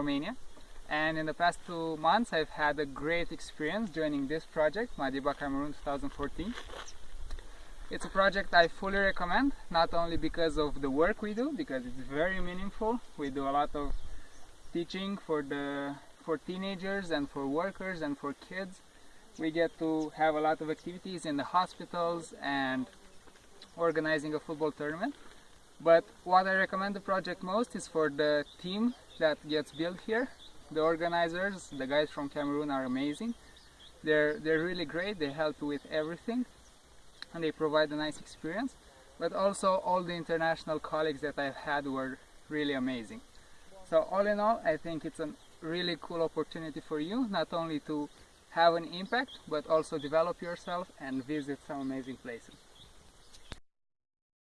Romania. And in the past two months, I've had a great experience joining this project, Madiba Cameroon 2014. It's a project I fully recommend, not only because of the work we do, because it's very meaningful. We do a lot of teaching for the for teenagers and for workers and for kids. We get to have a lot of activities in the hospitals and organizing a football tournament. But what I recommend the project most is for the team that gets built here. The organizers, the guys from Cameroon are amazing. They're, they're really great, they help with everything and they provide a nice experience. But also all the international colleagues that I've had were really amazing. So all in all, I think it's a really cool opportunity for you, not only to have an impact, but also develop yourself and visit some amazing places.